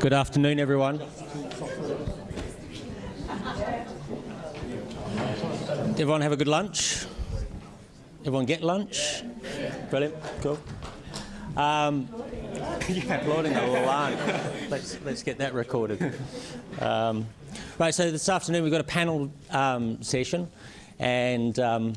Good afternoon, everyone. Everyone have a good lunch? Everyone get lunch? Brilliant, cool. Um, applauding a lot. Let's, let's get that recorded. Um, right, so this afternoon we've got a panel um, session, and um,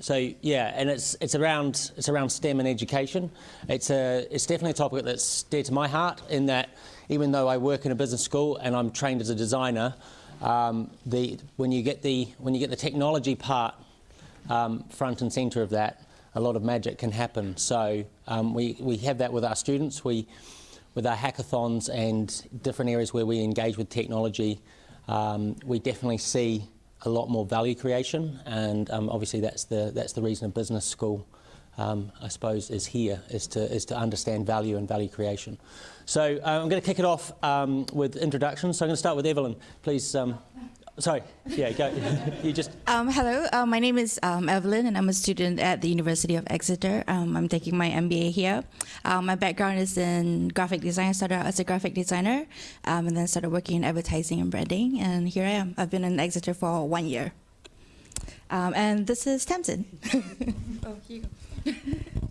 so yeah, and it's it's around it's around STEM and education. It's a it's definitely a topic that's dear to my heart in that even though I work in a business school and I'm trained as a designer, um, the when you get the when you get the technology part um, front and centre of that, a lot of magic can happen. So um, we we have that with our students. We with our hackathons and different areas where we engage with technology, um, we definitely see a lot more value creation, and um, obviously that's the that's the reason a business school, um, I suppose, is here is to is to understand value and value creation. So uh, I'm going to kick it off um, with introductions. So I'm going to start with Evelyn. Please um, Sorry, yeah, go. you just. Um, hello, uh, my name is um, Evelyn, and I'm a student at the University of Exeter. Um, I'm taking my MBA here. Um, my background is in graphic design. I started out as a graphic designer, um, and then started working in advertising and branding. And here I am. I've been in Exeter for one year. Um, and this is Tamsin. oh, here you go.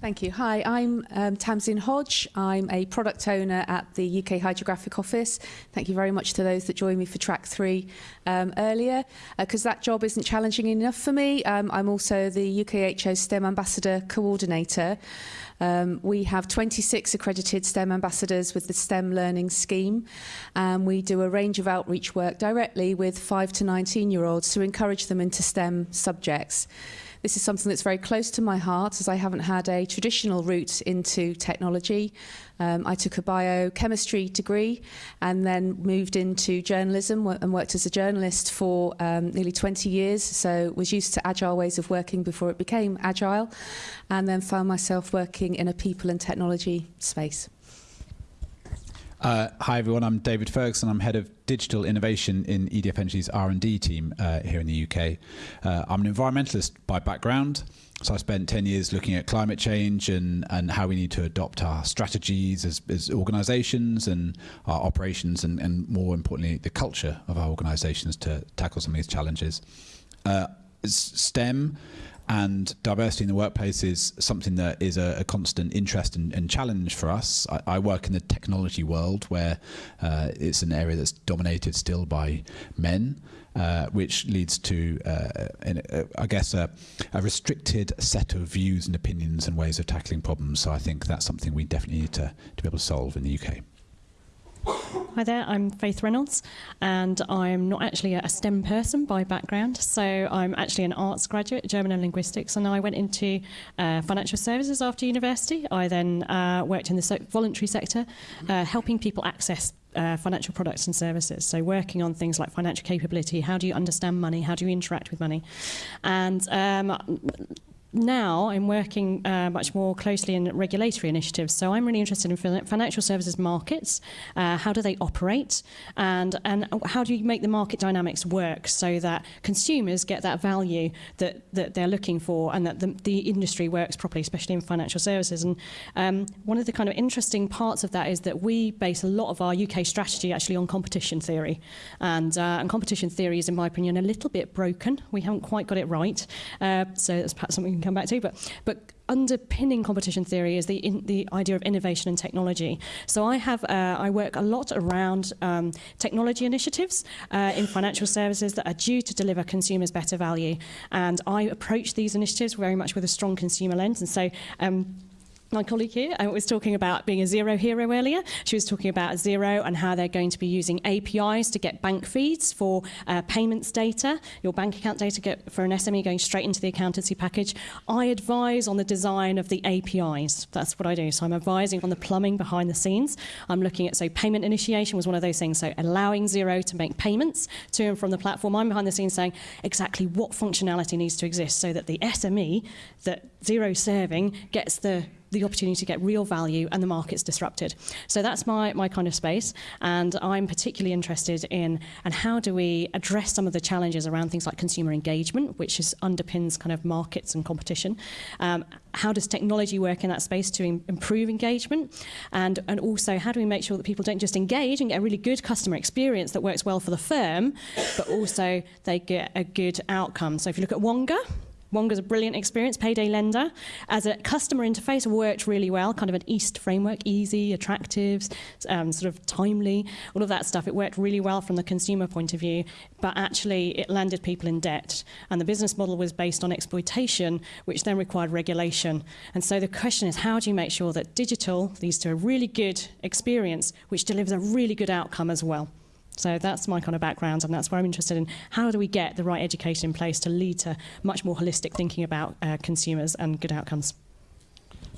Thank you. Hi, I'm um, Tamsin Hodge. I'm a product owner at the UK Hydrographic Office. Thank you very much to those that joined me for track three um, earlier, because uh, that job isn't challenging enough for me. Um, I'm also the UKHO STEM Ambassador Coordinator. Um, we have 26 accredited STEM ambassadors with the STEM Learning Scheme. and we do a range of outreach work directly with 5 to 19 year olds to encourage them into STEM subjects. This is something that's very close to my heart as I haven't had a traditional route into technology. Um, I took a biochemistry degree and then moved into journalism and worked as a journalist for um, nearly 20 years. So was used to agile ways of working before it became agile and then found myself working in a people and technology space. Uh, hi everyone, I'm David Ferguson. I'm head of digital innovation in EDF Energy's R&D team uh, here in the UK. Uh, I'm an environmentalist by background, so I spent 10 years looking at climate change and, and how we need to adopt our strategies as, as organisations and our operations and, and more importantly the culture of our organisations to tackle some of these challenges. Uh, STEM and diversity in the workplace is something that is a, a constant interest and, and, challenge for us. I, I, work in the technology world where uh, it's an area that's dominated still by men, uh, which leads to, uh, in, I guess, a, a, restricted set of views and opinions and ways of tackling problems. So I think that's something we definitely need to, to be able to solve in the UK. Hi there, I'm Faith Reynolds, and I'm not actually a STEM person by background. So I'm actually an arts graduate, German and linguistics, and I went into uh, financial services after university. I then uh, worked in the voluntary sector, uh, helping people access uh, financial products and services. So working on things like financial capability, how do you understand money, how do you interact with money, and um, now I'm working uh, much more closely in regulatory initiatives. So I'm really interested in financial services markets. Uh, how do they operate? And, and how do you make the market dynamics work so that consumers get that value that, that they're looking for and that the, the industry works properly, especially in financial services. And um, one of the kind of interesting parts of that is that we base a lot of our UK strategy actually on competition theory. And, uh, and competition theory is, in my opinion, a little bit broken. We haven't quite got it right. Uh, so that's perhaps something come back to. But but underpinning competition theory is the in, the idea of innovation and technology. So I have uh, I work a lot around um, technology initiatives uh, in financial services that are due to deliver consumers better value, and I approach these initiatives very much with a strong consumer lens. And so. Um, my colleague here uh, was talking about being a Xero hero earlier. She was talking about Xero and how they're going to be using APIs to get bank feeds for uh, payments data, your bank account data get, for an SME going straight into the accountancy package. I advise on the design of the APIs. That's what I do. So I'm advising on the plumbing behind the scenes. I'm looking at, so payment initiation was one of those things. So allowing Xero to make payments to and from the platform. I'm behind the scenes saying exactly what functionality needs to exist so that the SME that Xero serving gets the the opportunity to get real value and the market's disrupted. So that's my, my kind of space. And I'm particularly interested in and how do we address some of the challenges around things like consumer engagement, which is underpins kind of markets and competition. Um, how does technology work in that space to im- improve engagement? And, and also, how do we make sure that people don't just engage and get a really good customer experience that works well for the firm, but also they get a good outcome? So if you look at Wonga, Wonga's a brilliant experience, payday lender. As a customer interface, worked really well, kind of an EAST framework, easy, attractive, um, sort of timely, all of that stuff. It worked really well from the consumer point of view, but actually it landed people in debt. And the business model was based on exploitation, which then required regulation. And so the question is, how do you make sure that digital leads to a really good experience, which delivers a really good outcome as well? So that's my kind of background, and that's where I'm interested in how do we get the right education in place to lead to much more holistic thinking about uh, consumers and good outcomes.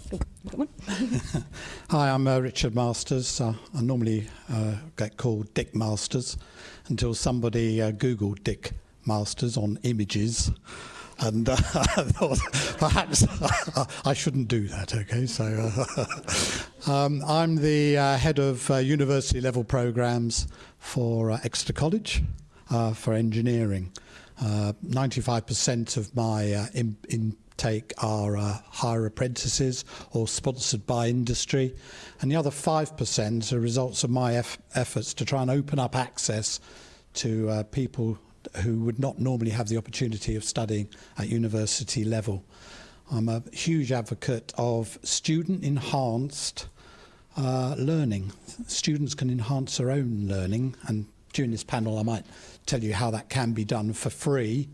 Hi, I'm uh, Richard Masters. Uh, I normally uh, get called Dick Masters until somebody uh, Googled Dick Masters on images. And uh, I thought perhaps I shouldn't do that, okay? So uh, um, I'm the uh, head of uh, university level programs for uh, Exeter College uh, for engineering. Uh, 95% of my in, intake are higher apprentices or sponsored by industry, and the other 5% are results of my eff- efforts to try and open up access to people who would not normally have the opportunity of studying at university level. I'm a huge advocate of student enhanced uh, learning. Students can enhance their own learning, and during this panel, I might tell you how that can be done for free.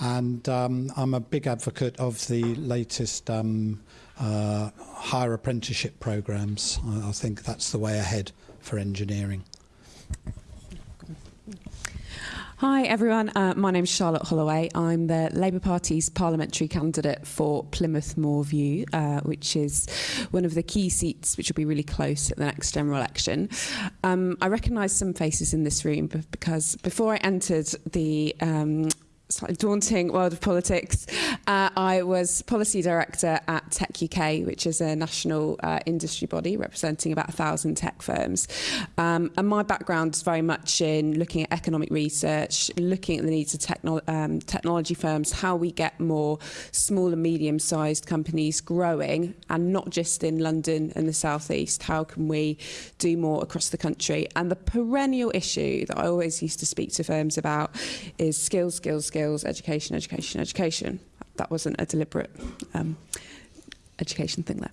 And um, I'm a big advocate of the latest um, uh, higher apprenticeship programs. I, I think that's the way ahead for engineering. Hi everyone, uh, my is Charlotte Holloway. I'm the Labour Party's parliamentary candidate for Plymouth Moor View, uh, which is one of the key seats which will be really close at the next general election. Um, I recognise some faces in this room because before I entered the um, slightly daunting world of politics. Uh, I was policy director at techUK, which is a national uh, industry body representing about a thousand tech firms. Um, and my background is very much in looking at economic research, looking at the needs of techno- um, technology firms, how we get more small and medium-sized companies growing, and not just in London and the southeast. How can we do more across the country? And the perennial issue that I always used to speak to firms about is skills, skills, skills, education, education, education. That wasn't a deliberate um, education thing there.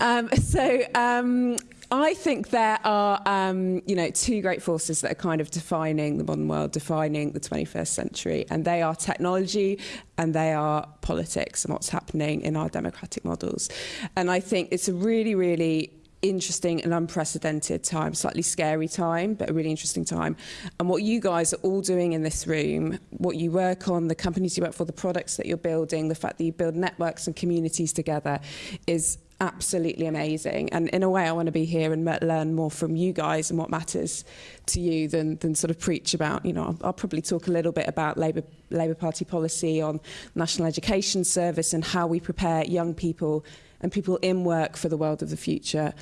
Um, so um, I think there are, um, you know, two great forces that are kind of defining the modern world, defining the 21st century, and they are technology and they are politics and what's happening in our democratic models. And I think it's a really, really interesting and unprecedented time, slightly scary time, but a really interesting time. And what you guys are all doing in this room, what you work on, the companies you work for, the products that you're building, the fact that you build networks and communities together is absolutely amazing. And in a way, I want to be here and learn more from you guys and what matters to you than, than sort of preach about, you know, I'll, I'll probably talk a little bit about Labour, Labour Party policy on National Education Service and how we prepare young people and people in work for the world of the future.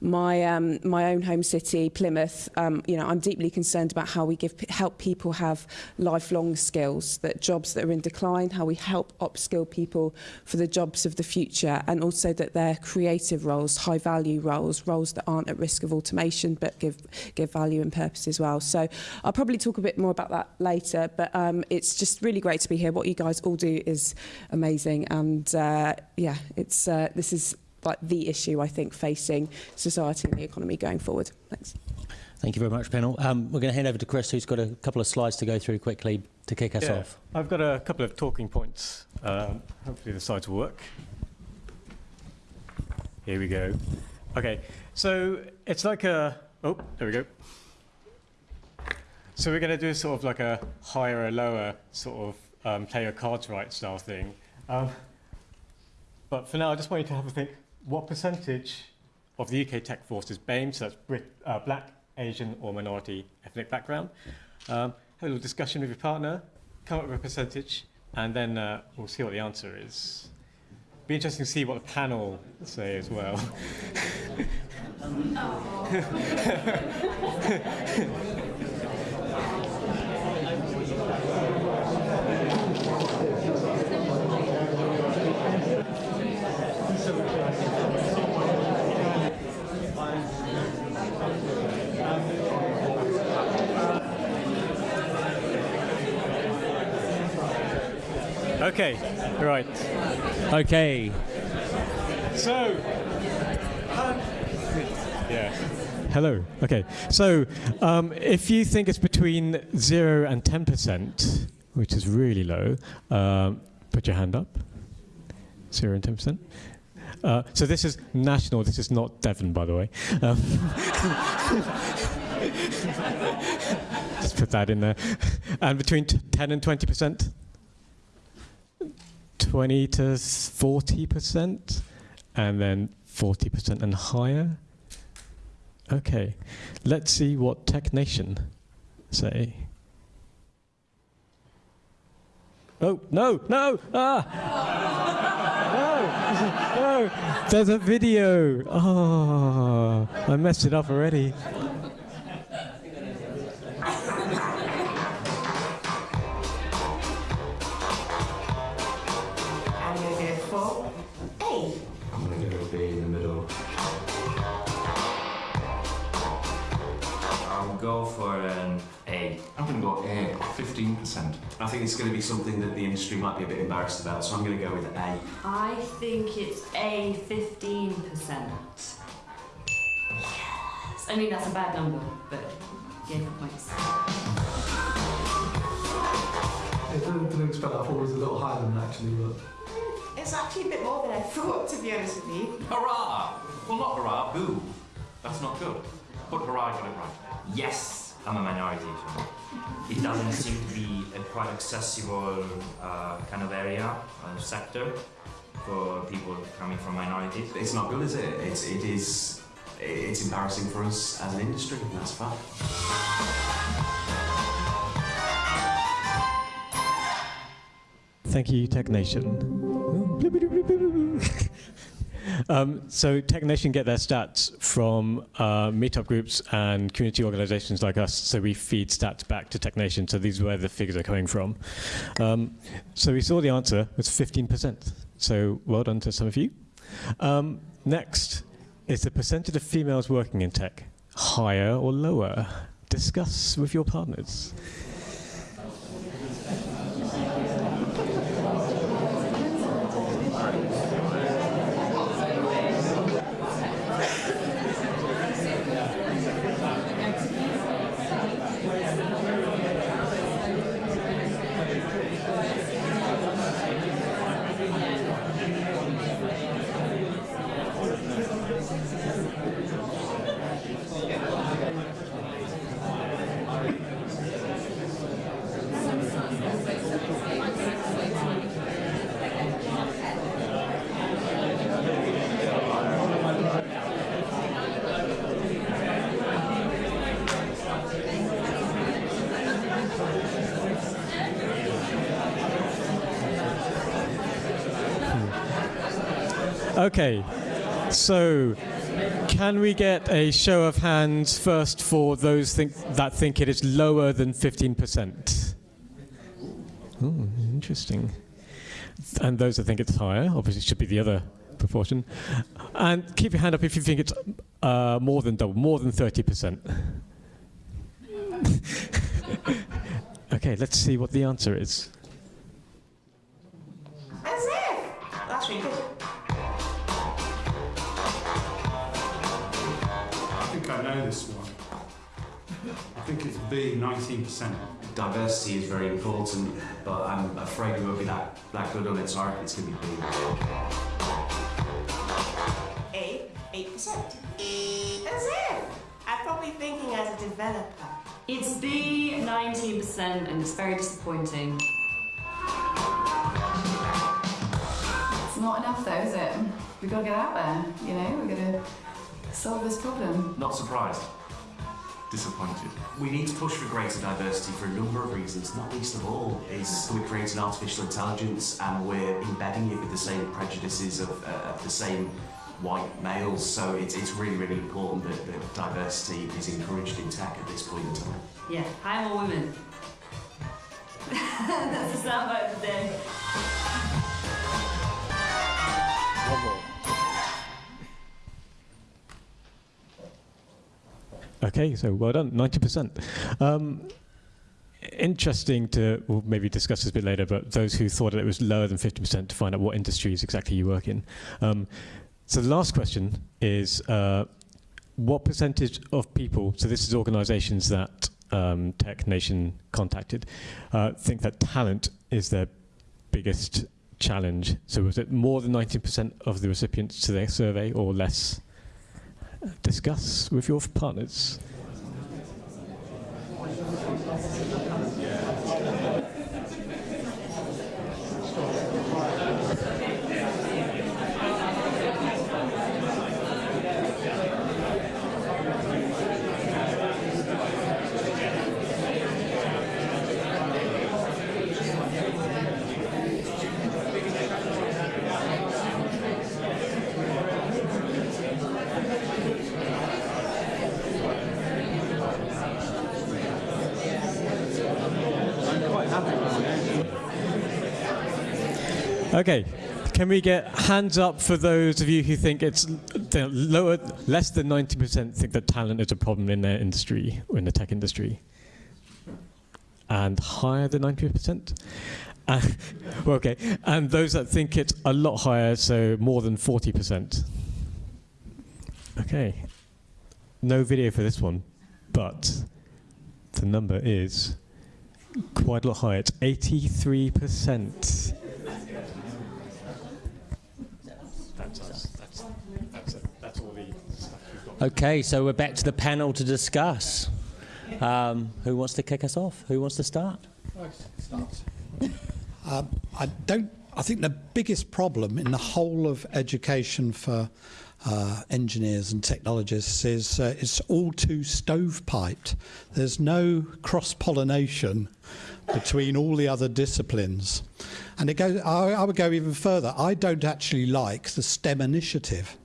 My um, my own home city, Plymouth, um, you know, I'm deeply concerned about how we give help people have lifelong skills, that jobs that are in decline, how we help upskill people for the jobs of the future, and also that they're creative roles, high value roles, roles that aren't at risk of automation but give give value and purpose as well. So I'll probably talk a bit more about that later, but um, it's just really great to be here. What you guys all do is amazing, and uh, yeah, it's uh, this is like the issue I think facing society and the economy going forward. Thanks. Thank you very much, panel. Um, we're going to hand over to Chris, who's got a couple of slides to go through quickly to kick us Yeah, off. I've got a couple of talking points. Um, hopefully the slides will work. Here we go. Okay, so it's like a, oh, there we go. So we're going to do sort of like a higher or lower sort of um, play your cards right style thing. Um, but for now, I just want you to have a think, what percentage of the UK tech force is BAME, so that's Brit, uh, black, Asian or minority ethnic background? Um, have a little discussion with your partner, come up with a percentage, and then uh, we'll see what the answer is. be interesting to see what the panel say as well. Okay, right. Okay. So, yeah. Hello. Okay. So, um, if you think it's between zero and ten percent, which is really low, um, put your hand up. Zero and ten percent. Uh, so this is national. This is not Devon, by the way. Um, just put that in there. And between ten and twenty percent. 20 to 40%, and then 40% and higher. Okay, let's see what Tech Nation say. Oh, no, no, ah! no, no, there's a video. Oh, I messed it up already. 15%. I think it's going to be something that the industry might be a bit embarrassed about, so I'm going to go with A. I think it's A 15%. Yes. I mean, that's a bad number, but yeah, for points. I didn't, didn't expect that. I thought it was a little higher than that actually, but It's actually a bit more than I thought, to be honest with you. Hurrah! Well, not hurrah, boo. That's not good. But hurrah, got it right. Yes, I'm a minority. So. It doesn't seem to be a quite accessible uh, kind of area, uh, sector for people coming from minorities. It's not good, is it? It's, it is. It's embarrassing for us as an industry, and that's a fact. Thank you, Tech Nation. um, so Tech Nation get their stats from uh, meetup groups and community organizations like us. So we feed stats back to Tech Nation. So these are where the figures are coming from. Um, so we saw the answer was 15%. So well done to some of you. Um, next is the percentage of females working in tech. Higher or lower? Discuss with your partners. Okay, so can we get a show of hands first for those think, that think it is lower than 15%? Ooh, interesting. And those that think it's higher, obviously it should be the other proportion. And keep your hand up if you think it's uh, more than double, more than 30%. okay, let's see what the answer is. As if! That's really know this one. I think it's B, 19%. Diversity is very important, but I'm afraid we won't be that, that good on it, so I reckon it's going to be B. A, 8%. As if! I'm probably thinking as a developer. It's B 19%, and it's very disappointing. It's not enough though, is it? We've got to get out there, you know, we're going to solve this problem. Not surprised. disappointed. We need to push for greater diversity for a number of reasons, not least of all is we're creating artificial intelligence and we're embedding it with the same prejudices of, uh, of the same white males. So it's, it's really, really important that, that diversity is encouraged in tech at this point in time. Yeah, hire more women. That's the soundbite of the day. Okay, so well done, 90%. Um, interesting to, we'll maybe discuss this a bit later, but those who thought it was lower than 50% to find out what industries exactly you work in. Um, so the last question is, uh, what percentage of people, so this is organizations that um, Tech Nation contacted, uh, think that talent is their biggest challenge? So was it more than 90% of the recipients to their survey or less? Discuss with your partners. Okay, can we get hands up for those of you who think it's lower, less than 90% think that talent is a problem in their industry, in the tech industry? And higher than 90%? Uh, well, okay, and those that think it's a lot higher, so more than 40%. Okay, no video for this one, but the number is quite a lot higher. It's 83%. That's us. That's, that's, it. that's all the stuff we've got. Okay, so we're back to the panel to discuss. Um, who wants to kick us off? Who wants to start? Um, I don't. I think the biggest problem in the whole of education for uh, engineers and technologists is uh, it's all too stovepiped. There's no cross pollination between all the other disciplines, and it goes. I, I would go even further. I don't actually like the STEM initiative.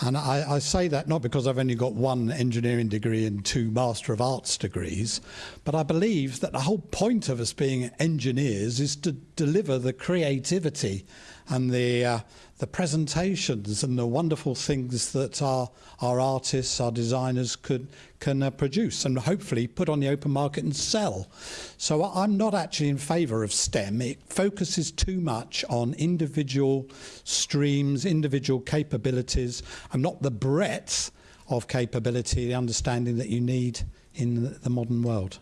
And I, I, say that not because I've only got one engineering degree and two Master of Arts degrees, but I believe that the whole point of us being engineers is to deliver the creativity and the uh, the presentations and the wonderful things that our our artists, our designers could can uh, produce and hopefully put on the open market and sell. So I'm not actually in favour of STEM. It focuses too much on individual streams, individual capabilities, and not the breadth of capability, the understanding that you need in the modern world.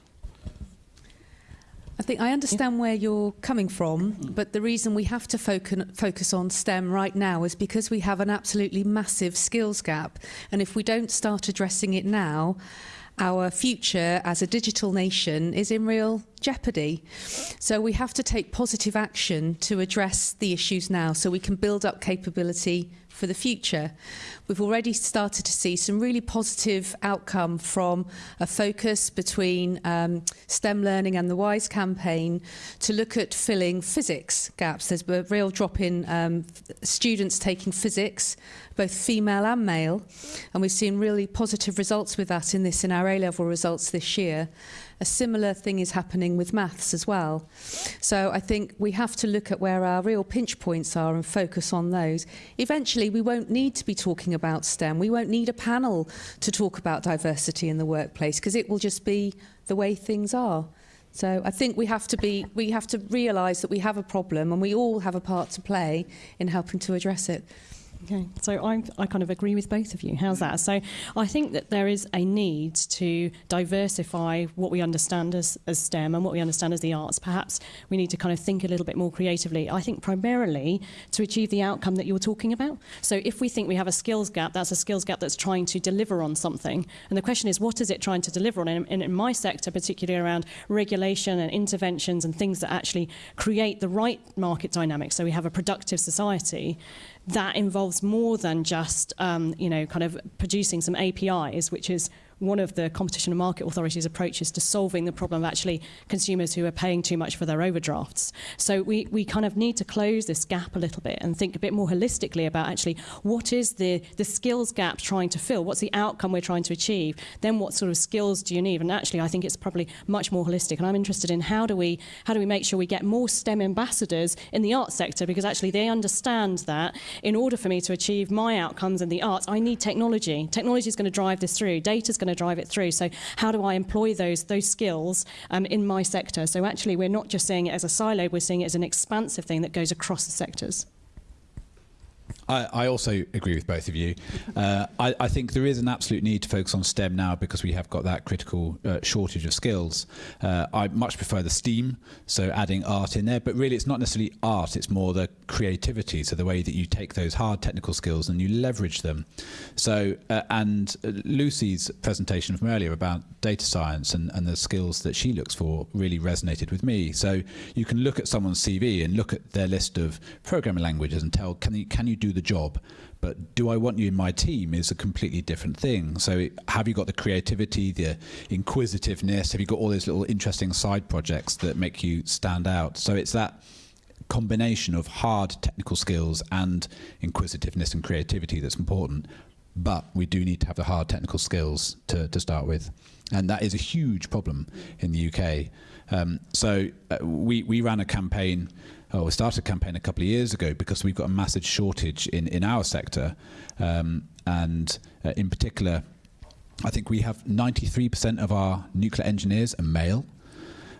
I think I understand where you're coming from, mm. but the reason we have to focus, focus on STEM right now is because we have an absolutely massive skills gap. And if we don't start addressing it now, our future as a digital nation is in real jeopardy. So we have to take positive action to address the issues now so we can build up capability for the future. We've already started to see some really positive outcome from a focus between um, STEM learning and the WISE campaign to look at filling physics gaps. There's a real drop in um, students taking physics, both female and male, and we've seen really positive results with that in this in our A-level results this year. A similar thing is happening with maths as well. So I think we have to look at where our real pinch points are and focus on those. Eventually, we won't need to be talking about STEM. We won't need a panel to talk about diversity in the workplace because it will just be the way things are. So I think we have to be we have to realise that we have a problem and we all have a part to play in helping to address it. Okay, so I, I kind of agree with both of you. How's that? So I think that there is a need to diversify what we understand as, as STEM and what we understand as the arts. Perhaps we need to kind of think a little bit more creatively. I think primarily to achieve the outcome that you're talking about. So if we think we have a skills gap, that's a skills gap that's trying to deliver on something. And the question is, what is it trying to deliver on? And in, in my sector, particularly around regulation and interventions and things that actually create the right market dynamics so we have a productive society, that involves more than just um, you know kind of producing some APIs, which is one of the Competition and Market Authority's approaches to solving the problem of actually consumers who are paying too much for their overdrafts. So we, we kind of need to close this gap a little bit and think a bit more holistically about actually what is the, the skills gap trying to fill? What's the outcome we're trying to achieve? Then what sort of skills do you need? And actually, I think it's probably much more holistic. And I'm interested in how do we, how do we make sure we get more STEM ambassadors in the arts sector because actually they understand that in order for me to achieve my outcomes in the arts, I need technology. Technology is going to drive this through. Data is going to drive it through. So how do I employ those those skills um, in my sector? So actually, we're not just seeing it as a silo. We're seeing it as an expansive thing that goes across the sectors. I, I also agree with both of you. Uh, I, I think there is an absolute need to focus on STEM now because we have got that critical uh, shortage of skills. Uh, I much prefer the STEAM, so adding art in there, but really it's not necessarily art, it's more the creativity, so the way that you take those hard technical skills and you leverage them. So, uh, and Lucy's presentation from earlier about data science and, and the skills that she looks for really resonated with me. So you can look at someone's CV and look at their list of programming languages and tell, can you, can you do the job? But do I want you in my team is a completely different thing. So have you got the creativity, the inquisitiveness? Have you got all those little interesting side projects that make you stand out? So it's that combination of hard technical skills and inquisitiveness and creativity that's important. But we do need to have the hard technical skills to, to start with. And that is a huge problem in the UK. Um, so uh, we, we ran a campaign oh, we started a campaign a couple of years ago because we've got a massive shortage in, in our sector. Um, and uh, in particular, I think we have 93% of our nuclear engineers are male.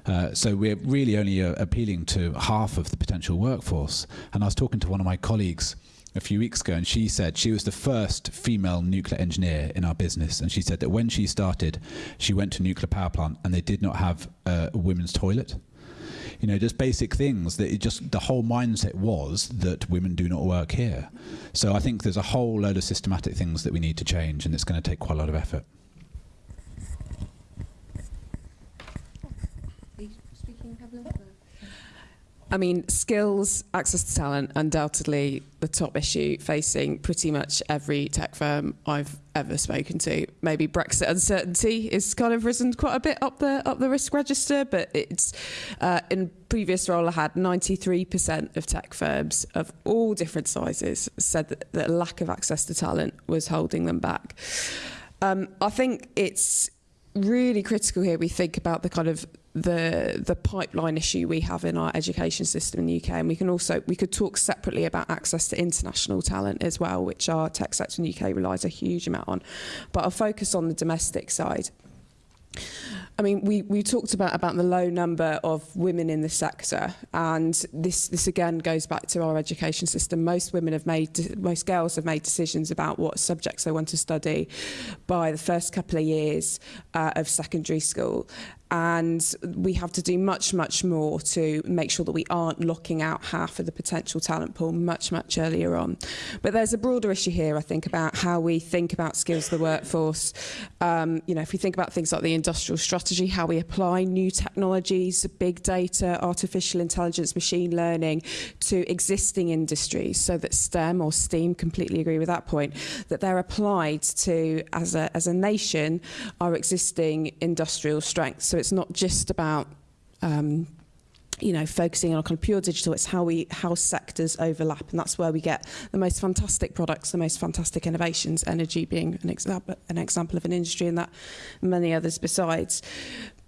Uh, so we're really only uh, appealing to half of the potential workforce. And I was talking to one of my colleagues a few weeks ago, and she said she was the first female nuclear engineer in our business. And she said that when she started, she went to a nuclear power plant and they did not have a women's toilet you know, just basic things that it just the whole mindset was that women do not work here. So I think there's a whole load of systematic things that we need to change, and it's going to take quite a lot of effort. I mean, skills, access to talent, undoubtedly the top issue facing pretty much every tech firm I've ever spoken to. Maybe Brexit uncertainty is kind of risen quite a bit up the up the risk register, but it's uh, in previous role I had 93% of tech firms of all different sizes said that the lack of access to talent was holding them back. Um, I think it's really critical here we think about the kind of the the pipeline issue we have in our education system in the UK and we can also we could talk separately about access to international talent as well which our tech sector in the UK relies a huge amount on. But I'll focus on the domestic side. I mean, we, we talked about, about the low number of women in the sector, and this, this again goes back to our education system. Most women have made, most girls have made decisions about what subjects they want to study by the first couple of years uh, of secondary school and we have to do much, much more to make sure that we aren't locking out half of the potential talent pool much, much earlier on. But there's a broader issue here, I think, about how we think about skills of the workforce. Um, you know, if we think about things like the industrial strategy, how we apply new technologies, big data, artificial intelligence, machine learning to existing industries so that STEM or STEAM, completely agree with that point, that they're applied to, as a, as a nation, our existing industrial strengths. So It's not just about um, you know, focusing on kind of pure digital, it's how we how sectors overlap, and that's where we get the most fantastic products, the most fantastic innovations. Energy being an example, an example of an industry, and that many others besides.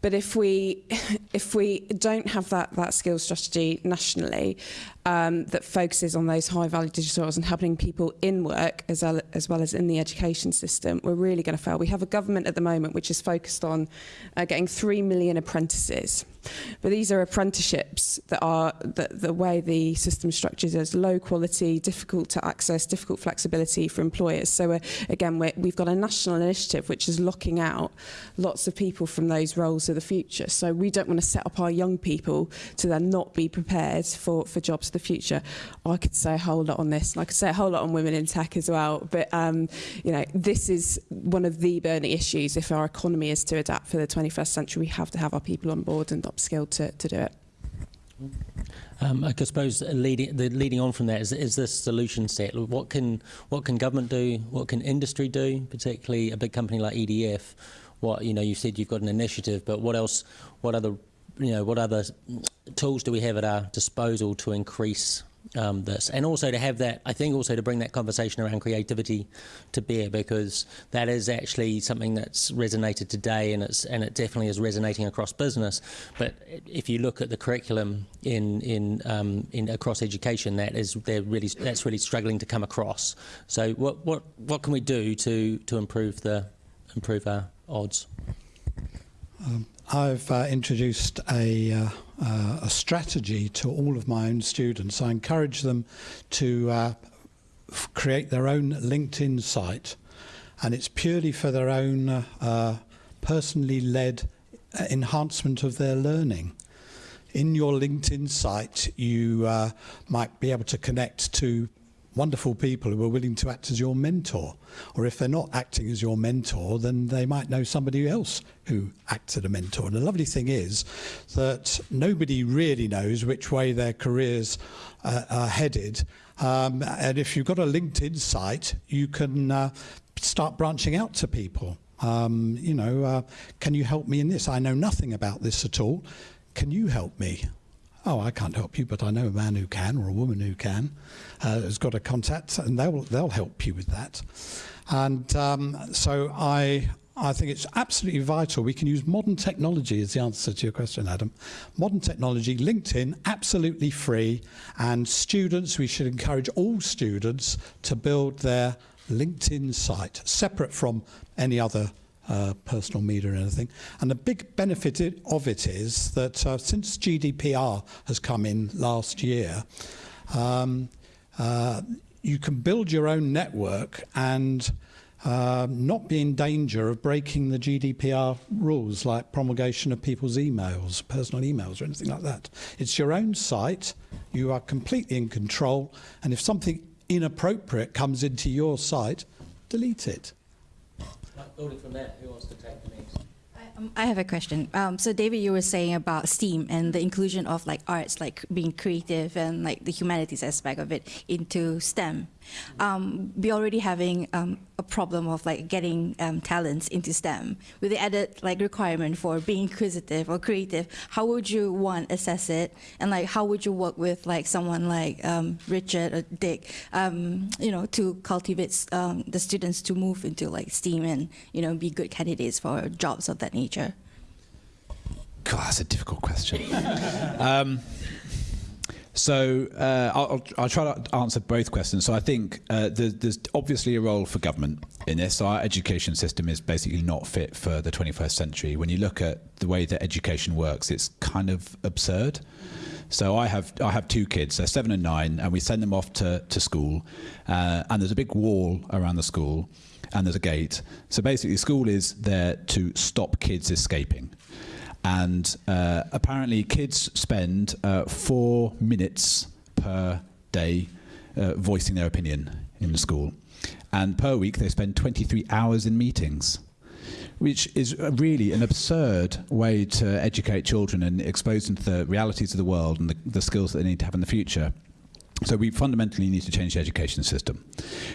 But if we if we don't have that that skills strategy nationally um, that focuses on those high value digital roles and helping people in work as well, as well as in the education system, we're really going to fail. We have a government at the moment which is focused on uh, getting three million apprentices. But these are apprenticeships that are the, the way the system structures as low quality, difficult to access, difficult flexibility for employers. So uh, again, we're, we've got a national initiative which is locking out lots of people from those roles of the future. So we don't want to set up our young people to then not be prepared for, for jobs of the future. I could say a whole lot on this, and I could say a whole lot on women in tech as well. But um, you know, this is one of the burning issues. If our economy is to adapt for the 21st century, we have to have our people on board and upskilled to, to do it. Um, I suppose leading, the, leading on from that is, is this solution set. What can what can government do? What can industry do? Particularly a big company like EDF. What you know, you said you've got an initiative, but what else? What other you know, what other tools do we have at our disposal to increase um, this, and also to have that, I think also to bring that conversation around creativity to bear because that is actually something that's resonated today, and it's and it definitely is resonating across business. But if you look at the curriculum in in um, in across education, that is they're really that's really struggling to come across. So what what what can we do to to improve the improve our odds? Um, I've uh, introduced a, uh, uh, a strategy to all of my own students. I encourage them to uh, create their own LinkedIn site, and it's purely for their own uh, uh, personally led enhancement of their learning. In your LinkedIn site, you might be able to connect to wonderful people who are willing to act as your mentor. Or if they're not acting as your mentor, then they might know somebody else who acts as a mentor. And the lovely thing is that nobody really knows which way their careers uh, are headed. Um, and if you've got a LinkedIn site, you can uh, start branching out to people. Um, you know, uh, can you help me in this? I know nothing about this at all. Can you help me? Oh, I can't help you, but I know a man who can or a woman who can, uh, has got a contact, and they'll they'll help you with that. And um, so I. I think it's absolutely vital. We can use modern technology as the answer to your question, Adam. Modern technology, LinkedIn, absolutely free. And students, we should encourage all students to build their LinkedIn site, separate from any other uh, personal media or anything. And the big benefit of it is that uh, since GDPR has come in last year, um, uh, you can build your own network and uh, not be in danger of breaking the GDPR rules like promulgation of people's emails, personal emails or anything like that. It's your own site, you are completely in control, and if something inappropriate comes into your site, delete it from that, who wants to take the next? Um, I have a question. Um, so, David, you were saying about STEAM and the inclusion of like arts, like being creative and like the humanities aspect of it into STEM. Um, we already having um, a problem of like getting um, talents into STEM with the added like requirement for being inquisitive or creative. How would you want assess it, and like how would you work with like someone like um, Richard or Dick, you know, to cultivate the students to move into like STEAM and you know be good candidates for jobs of that nature? nature? God, that's a difficult question. so uh, I'll, I'll, try to answer both questions. So I think uh, there's, there's, obviously a role for government in this. Our education system is basically not fit for the 21st century. When you look at the way that education works, it's kind of absurd. So I have I have two kids. They're seven and nine, and we send them off to to school, uh, and there's a big wall around the school and there's a gate. So basically, school is there to stop kids escaping. And uh, apparently, kids spend uh, four minutes per day uh, voicing their opinion in school. And per week, they spend 23 hours in meetings, which is really an absurd way to educate children and expose them to the realities of the world and the, the skills that they need to have in the future. So we fundamentally need to change the education system.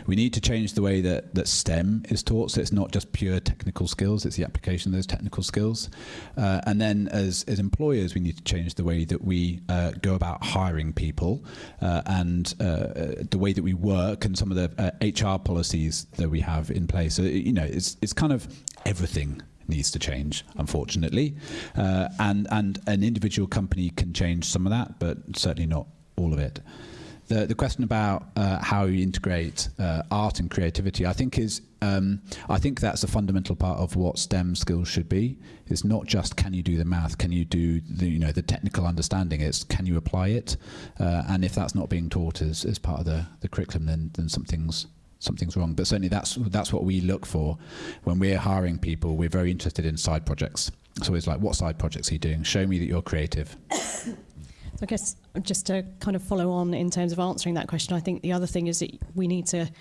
We need to change the way that, that STEM is taught, so it's not just pure technical skills, it's the application of those technical skills. Uh, and then as, as employers, we need to change the way that we uh, go about hiring people uh, and uh, the way that we work and some of the HR uh, policies that we have in place. So, you know, it's, it's kind of everything needs to change, unfortunately. Uh, and, and an individual company can change some of that, but certainly not all of it the, the question about uh, how you integrate uh, art and creativity, I think is um, I think that's a fundamental part of what STEM skills should be. It's not just can you do the math, can you do the you know the technical understanding. It's can you apply it, uh, and if that's not being taught as, as part of the, the curriculum, then then something's something's wrong. But certainly that's that's what we look for when we're hiring people. We're very interested in side projects. So it's like, what side projects are you doing? Show me that you're creative. I guess just to kind of follow on in terms of answering that question, I think the other thing is that we need to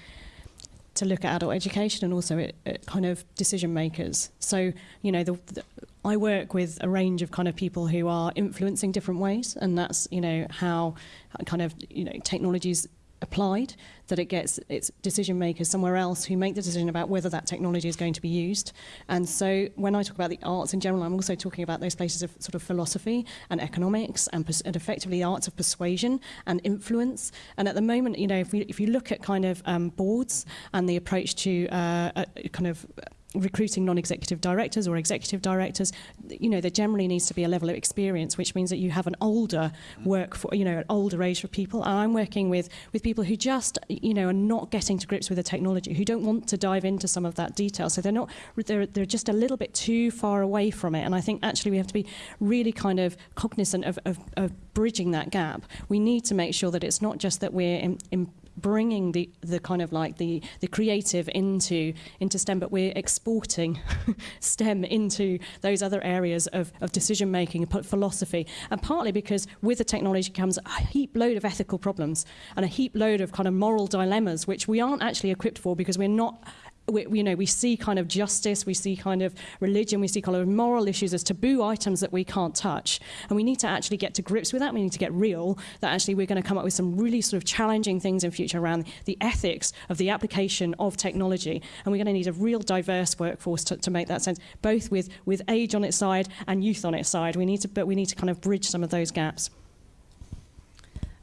to look at adult education and also at, at kind of decision makers. So, you know, the, the, I work with a range of kind of people who are influencing different ways, and that's, you know, how uh, kind of, you know, technologies applied, that it gets its decision makers somewhere else who make the decision about whether that technology is going to be used. And so when I talk about the arts in general, I'm also talking about those places of sort of philosophy and economics and, and effectively the arts of persuasion and influence. And at the moment, you know, if, we, if you look at kind of um, boards and the approach to uh, a, kind of recruiting non-executive directors or executive directors, you know, there generally needs to be a level of experience, which means that you have an older mm. work for, you know, an older age of people. And I'm working with, with people who just, you know, are not getting to grips with the technology, who don't want to dive into some of that detail. So they're not, they're, they're just a little bit too far away from it. And I think actually we have to be really kind of cognizant of, of, of bridging that gap. We need to make sure that it's not just that we're in, in bringing the, the kind of like the, the creative into, into STEM, but we're exporting STEM into those other areas of, of decision making and philosophy. And partly because with the technology comes a heap load of ethical problems and a heap load of kind of moral dilemmas, which we aren't actually equipped for because we're not we, you know, we see kind of justice, we see kind of religion, we see kind of moral issues as taboo items that we can't touch. And we need to actually get to grips with that. We need to get real that actually we're going to come up with some really sort of challenging things in future around the ethics of the application of technology. And we're going to need a real diverse workforce to, to make that sense, both with, with age on its side and youth on its side. We need to, but we need to kind of bridge some of those gaps.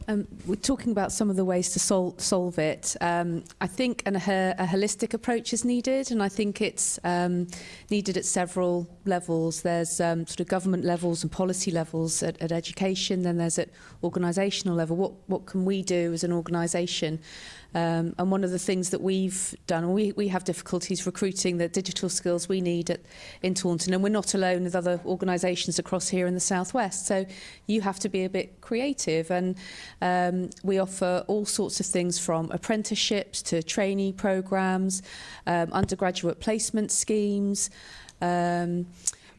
Um, we're talking about some of the ways to sol solve it. Um, I think an, a, a holistic approach is needed, and I think it's um, needed at several levels. There's um, sort of government levels and policy levels at, at education, then there's at organisational level. What, what can we do as an organisation? Um, and one of the things that we've done, we, we have difficulties recruiting the digital skills we need at, in Taunton, and we're not alone with other organisations across here in the Southwest. So you have to be a bit creative, and um, we offer all sorts of things from apprenticeships to trainee programmes, um, undergraduate placement schemes. Um,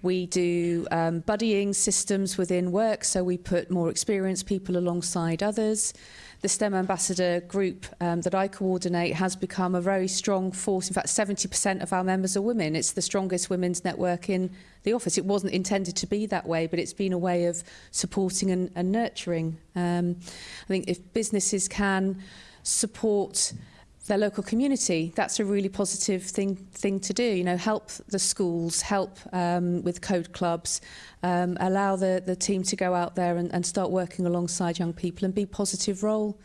we do um, buddying systems within work, so we put more experienced people alongside others. The STEM Ambassador group um, that I coordinate has become a very strong force. In fact, 70% of our members are women. It's the strongest women's network in the office. It wasn't intended to be that way, but it's been a way of supporting and, and nurturing. Um, I think if businesses can support their local community, that's a really positive thing thing to do. You know, help the schools, help um, with code clubs, um, allow the, the team to go out there and, and start working alongside young people and be positive role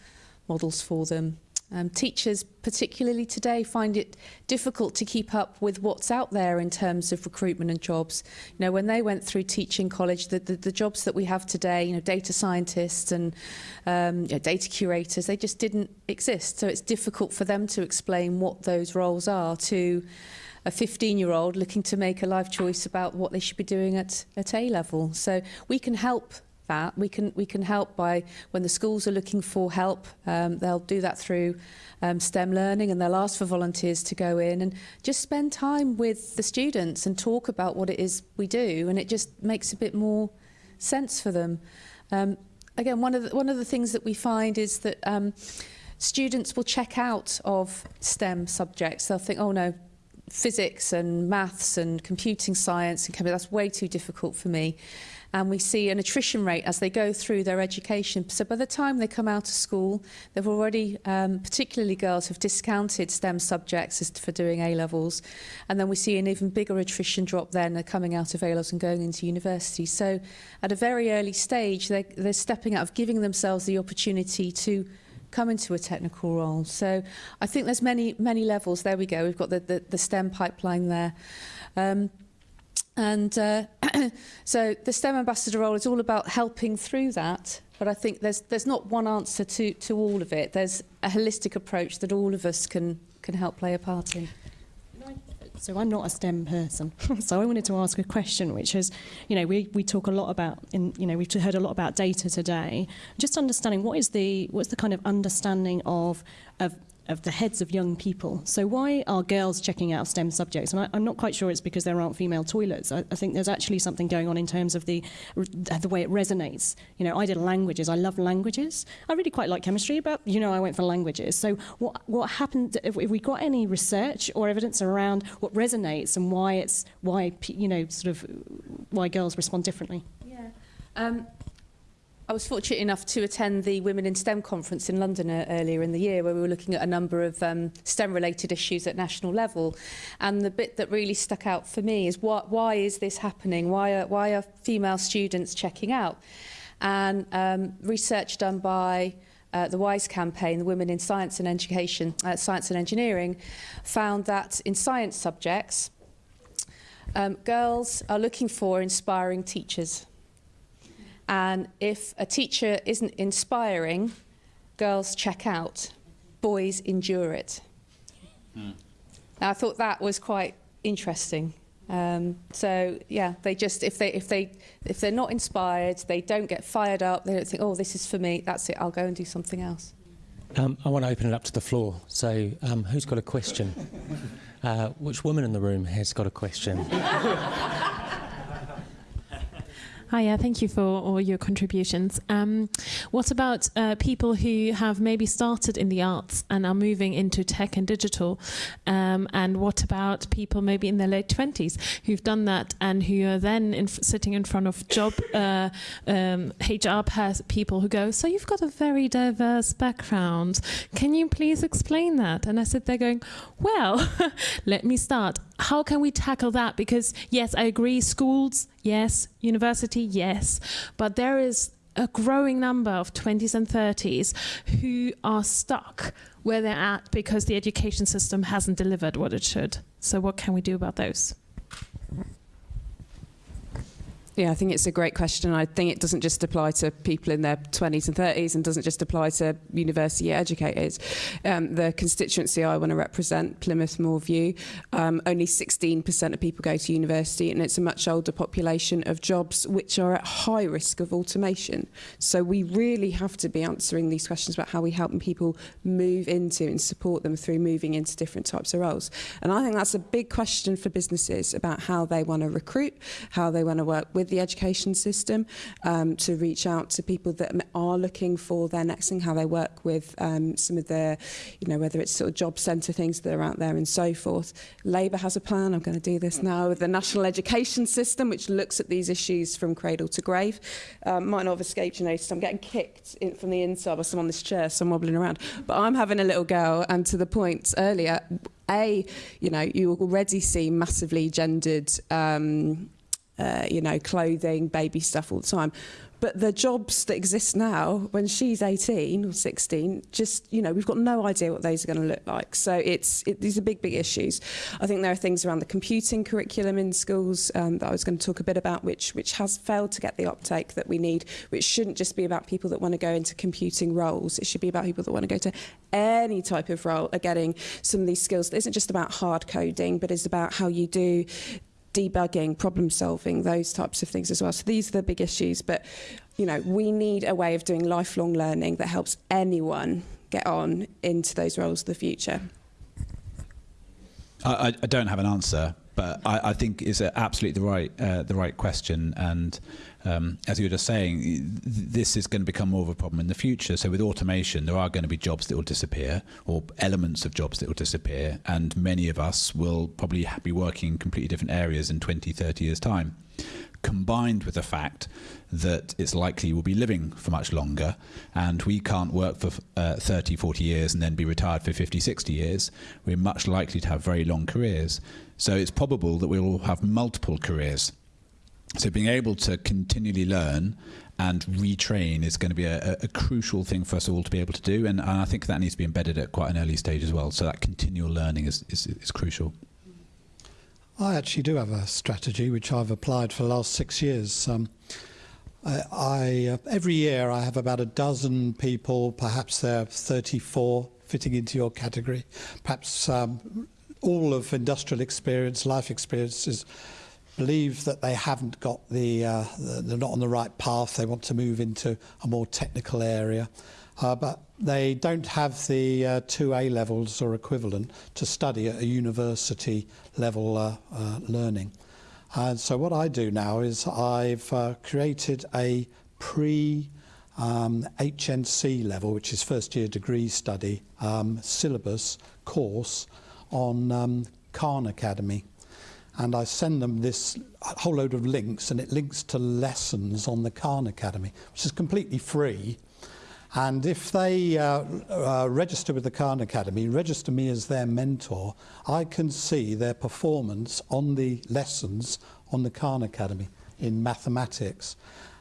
models for them. Um, teachers, particularly today, find it difficult to keep up with what's out there in terms of recruitment and jobs. You know, when they went through teaching college, the, the, the jobs that we have today, you know, data scientists and um, you know, data curators, they just didn't exist. So it's difficult for them to explain what those roles are to a 15-year-old looking to make a life choice about what they should be doing at, at A-level. So we can help that. We can we can help by when the schools are looking for help, um, they'll do that through um, STEM learning and they'll ask for volunteers to go in and just spend time with the students and talk about what it is we do and it just makes a bit more sense for them. Um, again, one of the, one of the things that we find is that um, students will check out of STEM subjects. They'll think, oh no, physics and maths and computing science and chemistry, that's way too difficult for me. and we see an attrition rate as they go through their education. So by the time they come out of school, they've already, um, particularly girls, have discounted STEM subjects as for doing A-levels. And then we see an even bigger attrition drop then uh, coming out of A-levels and going into university. So at a very early stage, they, they're stepping out of giving themselves the opportunity to come into a technical role. So I think there's many, many levels. There we go. We've got the, the, the STEM pipeline there. Um, And uh, so the STEM ambassador role is all about helping through that. But I think there's there's not one answer to to all of it. There's a holistic approach that all of us can can help play a part in. So I'm not a STEM person. so I wanted to ask a question, which is, you know, we, we talk a lot about, in, you know, we've heard a lot about data today. Just understanding what is the what's the kind of understanding of of of the heads of young people. So why are girls checking out STEM subjects? And I, I'm not quite sure it's because there aren't female toilets. I, I think there's actually something going on in terms of the the way it resonates. You know, I did languages. I love languages. I really quite like chemistry, but you know, I went for languages. So what what happened? If we got any research or evidence around what resonates and why it's why you know sort of why girls respond differently? Yeah. Um, I was fortunate enough to attend the Women in STEM conference in London uh, earlier in the year where we were looking at a number of um, STEM-related issues at national level. And the bit that really stuck out for me is what, why is this happening? Why are, why are female students checking out? And um, research done by uh, the WISE campaign, the Women in Science and Education, uh, Science and Engineering, found that in science subjects, um, girls are looking for inspiring teachers. And if a teacher isn't inspiring, girls check out, boys endure it. Mm. Now, I thought that was quite interesting. Um, so yeah, they just if they if they if they're not inspired, they don't get fired up. They don't think, oh, this is for me. That's it. I'll go and do something else. Um, I want to open it up to the floor. So, um, who's got a question? Uh, which woman in the room has got a question? Hiya, thank you for all your contributions. Um, what about uh, people who have maybe started in the arts and are moving into tech and digital? Um, and what about people maybe in their late 20s who've done that and who are then in sitting in front of job uh, um, HR people who go, So you've got a very diverse background. Can you please explain that? And I sit there going, Well, let me start how can we tackle that? Because yes, I agree, schools, yes, university, yes, but there is a growing number of 20s and 30s who are stuck where they're at because the education system hasn't delivered what it should. So what can we do about those? Yeah, I think it's a great question. I think it doesn't just apply to people in their 20s and 30s and doesn't just apply to university educators. Um, the constituency I want to represent, Plymouth Moor View, um, only 16% of people go to university and it's a much older population of jobs which are at high risk of automation. So we really have to be answering these questions about how we help people move into and support them through moving into different types of roles. And I think that's a big question for businesses about how they want to recruit, how they want to work with with the education system um, to reach out to people that are looking for their next thing, how they work with um, some of the, you know, whether it's sort of job centre things that are out there and so forth. Labour has a plan, I'm going to do this now, with the national education system, which looks at these issues from cradle to grave. Um, might not have escaped you notice, I'm getting kicked in, from the inside by someone on this chair, so I'm wobbling around. But I'm having a little girl, and to the point earlier, a, you know, you already see massively gendered um, uh, you know, clothing, baby stuff all the time. But the jobs that exist now, when she's 18 or 16, just, you know, we've got no idea what those are going to look like. So it's, it, these are big, big issues. I think there are things around the computing curriculum in schools um, that I was going to talk a bit about, which, which has failed to get the uptake that we need, which shouldn't just be about people that want to go into computing roles. It should be about people that want to go to any type of role are getting some of these skills that isn't just about hard coding, but is about how you do debugging, problem solving, those types of things as well. So these are the big issues. But, you know, we need a way of doing lifelong learning that helps anyone get on into those roles of the future. I, I don't have an answer, but I, I think it's absolutely the right uh, the right question. And um, as you were just saying, this is going to become more of a problem in the future. So with automation, there are going to be jobs that will disappear, or elements of jobs that will disappear, and many of us will probably be working in completely different areas in 20, 30 years' time. Combined with the fact that it's likely we'll be living for much longer and we can't work for uh, 30, 40 years and then be retired for 50, 60 years, we're much likely to have very long careers. So it's probable that we will have multiple careers so being able to continually learn and retrain is going to be a, a, crucial thing for us all to be able to do, and, I think that needs to be embedded at quite an early stage as well. So that continual learning is, is, is crucial. I actually do have a strategy which I've applied for the last six years. Um, I, I uh, every year I have about a dozen people, perhaps they're 34, fitting into your category, perhaps um, all of industrial experience, life experiences believe that they haven't got the, uh, they're not on the right path, they want to move into a more technical area. uh, but they don't have the uh, two A levels or equivalent to study at a university level uh, uh, learning. And so what I do now is I've uh, created a pre um, HNC level, which is first year degree study um, syllabus course on um, Khan Academy. And I send them this whole load of links, and it links to lessons on the Khan Academy, which is completely free. And if they uh, uh, register with the Khan Academy, register me as their mentor, I can see their performance on the lessons on the Khan Academy in mathematics.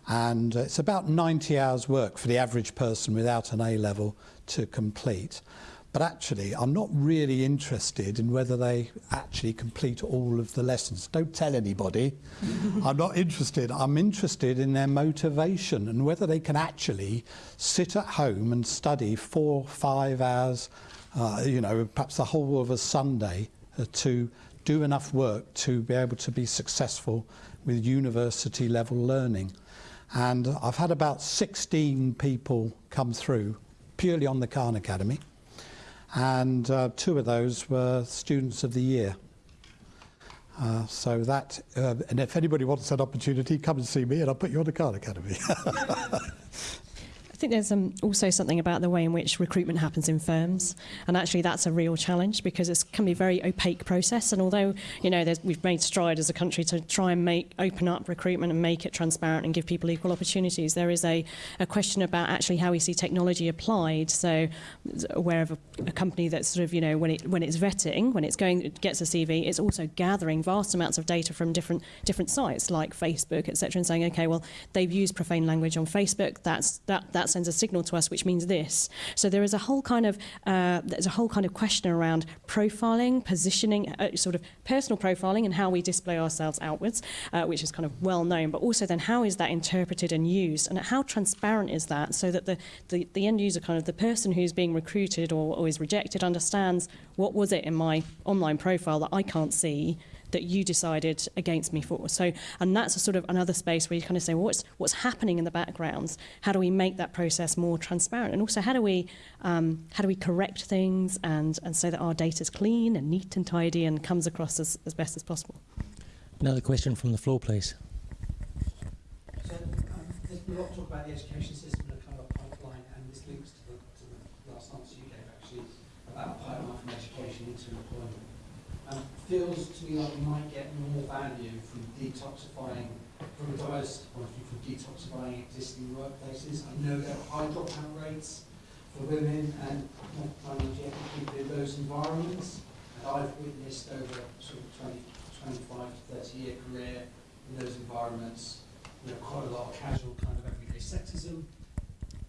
And uh, it's about 90 hours work for the average person without an A level to complete. But actually, I'm not really interested in whether they actually complete all of the lessons. Don't tell anybody. I'm not interested. I'm interested in their motivation and whether they can actually sit at home and study four, five hours, uh, you know, perhaps the whole of a Sunday uh, to do enough work to be able to be successful with university level learning. And I've had about 16 people come through purely on the Khan Academy and uh, two of those were students of the year. Uh, so that, uh, and if anybody wants that opportunity, come and see me and I'll put you on the Khan Academy. I think there's um, also something about the way in which recruitment happens in firms, and actually that's a real challenge because it can be a very opaque process. And although you know we've made stride as a country to try and make open up recruitment and make it transparent and give people equal opportunities, there is a, a question about actually how we see technology applied. So aware of a, a company that's sort of you know when it when it's vetting, when it's going it gets a CV, it's also gathering vast amounts of data from different different sites like Facebook, etc., and saying okay, well they've used profane language on Facebook. That's that that sends a signal to us which means this. So there is a whole kind of uh, there's a whole kind of question around profiling, positioning, uh, sort of personal profiling, and how we display ourselves outwards, uh, which is kind of well known. But also then how is that interpreted and used, and how transparent is that, so that the the, the end user, kind of the person who's being recruited or, or is rejected, understands what was it in my online profile that I can't see that you decided against me for. So, and that's a sort of another space where you kind of say, well, what's what's happening in the backgrounds? How do we make that process more transparent? And also, how do we um, how do we correct things and and so that our data is clean and neat and tidy and comes across as, as best as possible? Another question from the floor, please. So, um, there's been a lot of talk about the education system and a kind of pipeline, and this links to the, to the last answer you gave actually about pipeline from education into employment. Um, feels to me like we might get more value from detoxifying, from a diversity point of view, from detoxifying existing workplaces. I know there are high dropout rates for women and longevity in those environments. And I've witnessed over sort of 20, 25 to 30 year career in those environments, you know, quite a lot of casual kind of everyday sexism.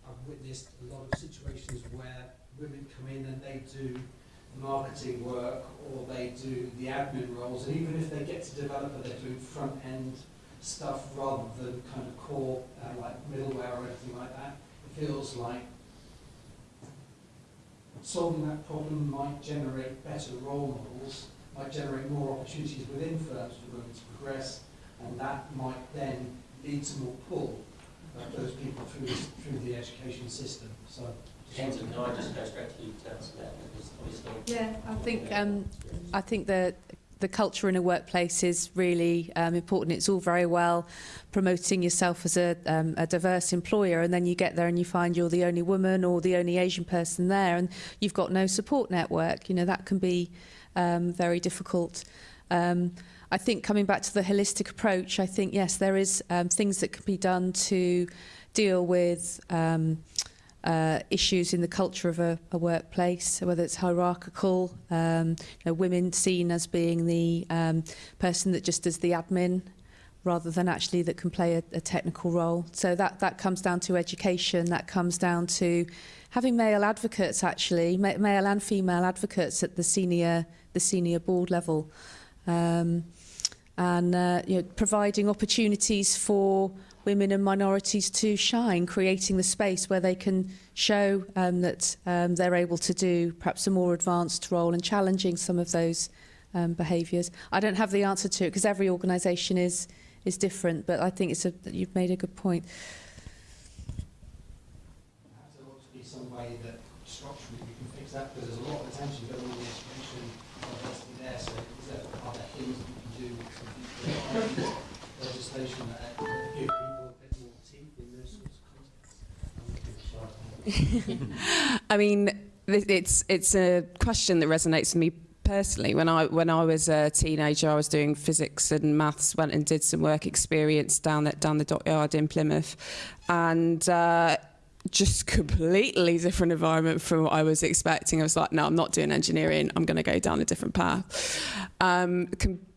I've witnessed a lot of situations where women come in and they do marketing work or they do the admin roles, and even if they get to developer, they're doing front end stuff rather than kind of core uh, like middleware or anything like that. It feels like solving that problem might generate better role models, might generate more opportunities within firms for women to progress, and that might then lead to more pull of those people through, through the education system. So I. Yeah, I think um, I think the the culture in a workplace is really um, important. It's all very well promoting yourself as a, um, a diverse employer, and then you get there and you find you're the only woman or the only Asian person there, and you've got no support network. You know that can be um, very difficult. Um, I think coming back to the holistic approach, I think yes, there is um, things that can be done to deal with. Um, uh, issues in the culture of a, a workplace, whether it's hierarchical, um, you know, women seen as being the um, person that just does the admin rather than actually that can play a, a technical role. So that, that comes down to education, that comes down to having male advocates actually, ma male and female advocates at the senior, the senior board level. Um, and uh, you know, providing opportunities for women and minorities to shine, creating the space where they can show um, that um, they're able to do perhaps a more advanced role and challenging some of those um, behaviours. I don't have the answer to it because every organisation is is different, but I think it's a, you've made a good point. Perhaps there ought to be some way that we can fix that because there's a lot of attention going on the education there. So is there, are there things that you can do I mean, it's it's a question that resonates with me personally. When I when I was a teenager, I was doing physics and maths. Went and did some work experience down at down the dockyard in Plymouth, and. Uh, just completely different environment from what I was expecting. I was like, no, I'm not doing engineering. I'm going to go down a different path. Um,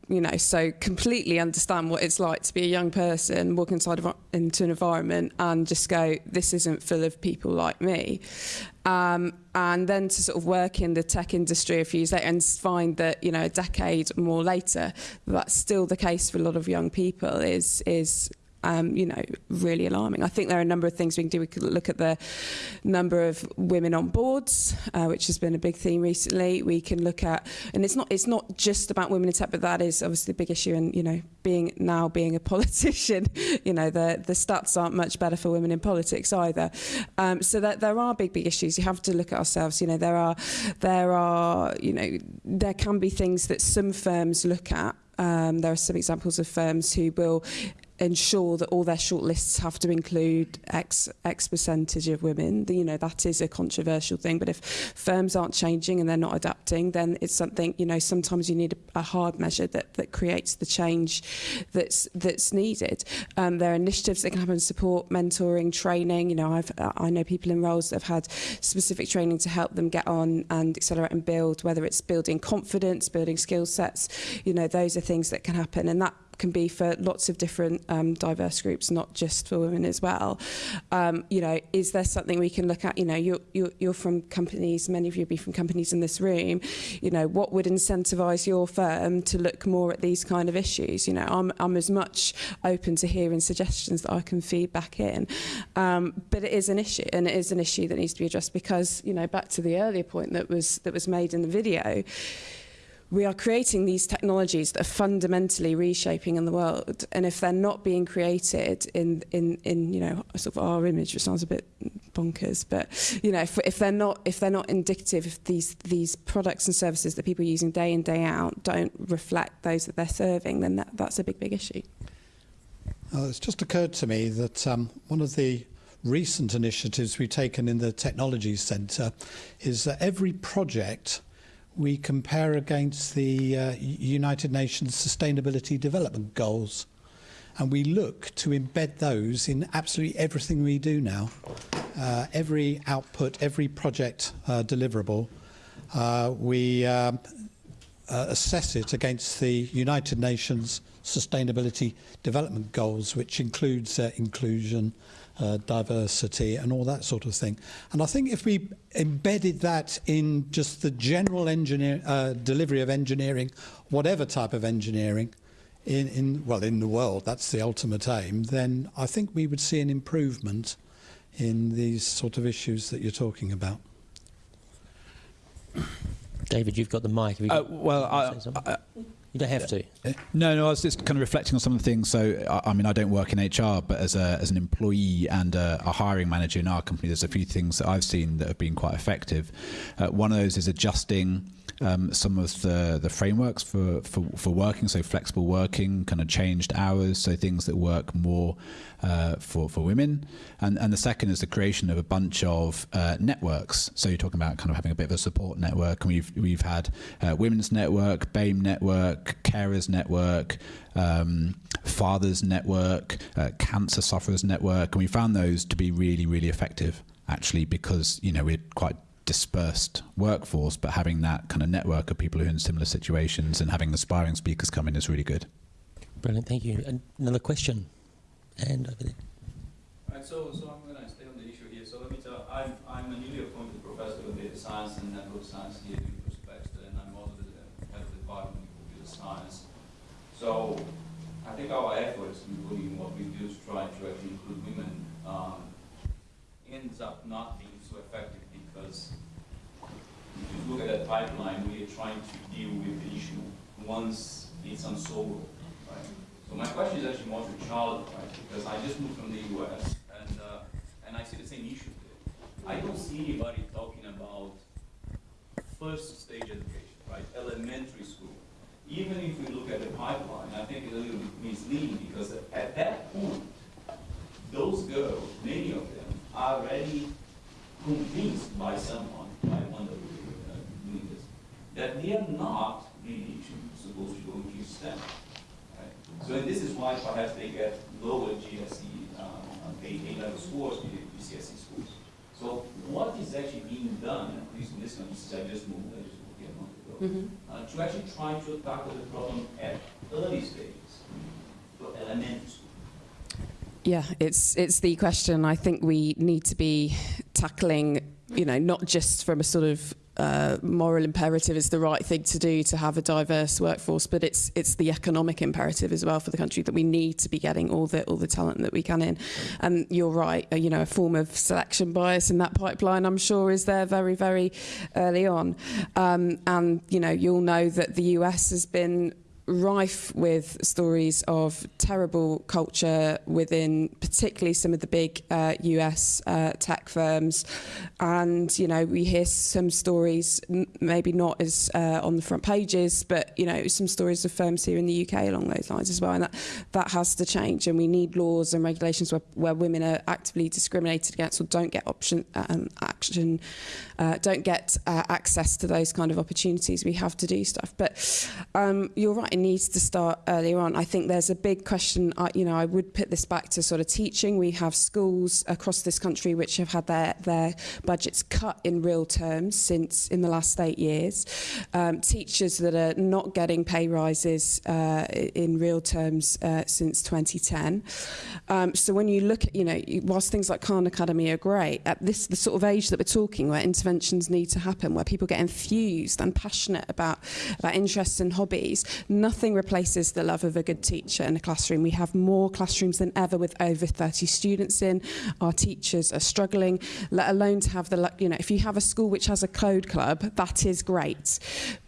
you know, so completely understand what it's like to be a young person, walk inside of, into an environment and just go, this isn't full of people like me. Um, and then to sort of work in the tech industry a few years later and find that, you know, a decade more later, that's still the case for a lot of young people is, is um, you know, really alarming. I think there are a number of things we can do. We could look at the number of women on boards, uh, which has been a big theme recently. We can look at, and it's not it's not just about women in tech, but that is obviously a big issue. And you know, being now being a politician, you know, the the stats aren't much better for women in politics either. Um, so that there are big big issues. You have to look at ourselves. You know, there are there are you know there can be things that some firms look at um, there are some examples of firms who will ensure that all their shortlists have to include X, X percentage of women. You know, that is a controversial thing, but if firms aren't changing and they're not adapting, then it's something, you know, sometimes you need a, a hard measure that, that creates the change that's, that's needed. Um, there are initiatives that can happen, support, mentoring, training. You know, I've, I know people in roles that have had specific training to help them get on and accelerate and build, whether it's building confidence, building skill sets, you know, those are things that can happen. And that can be for lots of different um, diverse groups, not just for women as well. Um, you know, is there something we can look at? You know, you're, you're, you're from companies, many of you be from companies in this room. You know, what would incentivise your firm to look more at these kind of issues? You know, I'm, I'm as much open to hearing suggestions that I can feed back in. Um, but it is an issue, and it is an issue that needs to be addressed because, you know, back to the earlier point that was that was made in the video we are creating these technologies that are fundamentally reshaping in the world. And if they're not being created in in in you know sort of our image which sounds a bit bonkers but you know if, if they're not if they're not indicative if these these products and services that people are using day in day out don't reflect those that they're serving then that, that's a big big issue. Uh, it's just occurred to me that um, one of the recent initiatives we've taken in the technology centre is that every project we compare against the uh, United Nations Sustainability Development Goals. And we look to embed those in absolutely everything we do now. Uh, every output, every project uh, deliverable, uh, we um, uh, assess it against the United Nations Sustainability Development Goals, which includes uh, inclusion, uh, diversity and all that sort of thing. And I think if we embedded that in just the general engineer, uh, delivery of engineering, whatever type of engineering, in, in, well, in the world, that's the ultimate aim, then I think we would see an improvement in these sort of issues that you're talking about. David, you've got the mic. Uh, well, I, I, you don't have to. No, no. I was just kind of reflecting on some of the things. So, I, I mean, I don't work in HR, but as a as an employee and a, a, hiring manager in our company, there's a few things that I've seen that have been quite effective. Uh, one of those is adjusting um, some of the, the frameworks for, for, for working, so flexible working, kind of changed hours, so things that work more uh, for, for women. And, and the second is the creation of a bunch of uh, networks. So you're talking about kind of having a bit of a support network, and we've, we've had uh, Women's Network, BAME Network, Carers Network, um, Fathers Network, uh, Cancer Sufferers Network, and we found those to be really, really effective actually because you know we're quite dispersed workforce, but having that kind of network of people who are in similar situations and having aspiring speakers come in is really good. Brilliant, thank you. Another question, and over there. Right, so, so I'm going to stay on the issue here. So let me tell, I'm, I'm a newly appointed professor of data science and network science here at University of Exeter, and I'm also the head of the department of computer science. So I think our efforts, including what we do to try to actually include women, um, ends up not being so effective because if you look at that pipeline, we are trying to deal with the issue once it's unsolvable, right? So my question is actually more to Charlotte, right? Because I just moved from the US and uh, and I see the same issue there. I don't see anybody talking about first stage education, right? Elementary school. Even if we look at the pipeline, I think it's a little misleading because at that point, those girls, many of them, are already convinced by someone, by one of the uh, leaders, that they are not really supposed to go into STEM. Right? So this is why perhaps they get lower GSE um, A, A level scores GCSE schools. So what is actually being done, at least in this country, since I just moved, I just moved here a month ago, Mhm. uh, to actually try to tackle the problem at early stages, for elementary school. Yeah, it's it's the question I think we need to be tackling, you know, not just from a sort of uh, moral imperative is the right thing to do to have a diverse workforce, but it's it's the economic imperative as well for the country that we need to be getting all the all the talent that we can in. And you're right, uh, you know, a form of selection bias in that pipeline, I'm sure, is there very very early on. Um, and you know, you'll know that the US has been rife with stories of terrible culture within particularly some of the big uh, US uh, tech firms. And you know we hear some stories maybe not as uh, on the front pages but you know some stories of firms here in the UK along those lines as well. And that that has to change. And we need laws and regulations where, where women are actively discriminated against or don't get option um, action uh, don't get uh, access to those kind of opportunities. We have to do stuff. But um, you're right needs to start earlier on. I think there's a big question I, you know I would put this back to sort of teaching. We have schools across this country which have had their their budgets cut in real terms since in the last eight years. Um, teachers that are not getting pay rises uh, in real terms uh, since 2010 um, so when you look at you know whilst things like Khan Academy are great at this the sort of age that we're talking where interventions need to happen where people get infused and passionate about about interests and hobbies nothing replaces the love of a good teacher in a classroom. We have more classrooms than ever with over 30 students in. Our teachers are struggling let alone to have the you know if you have a school which has a code club that is great.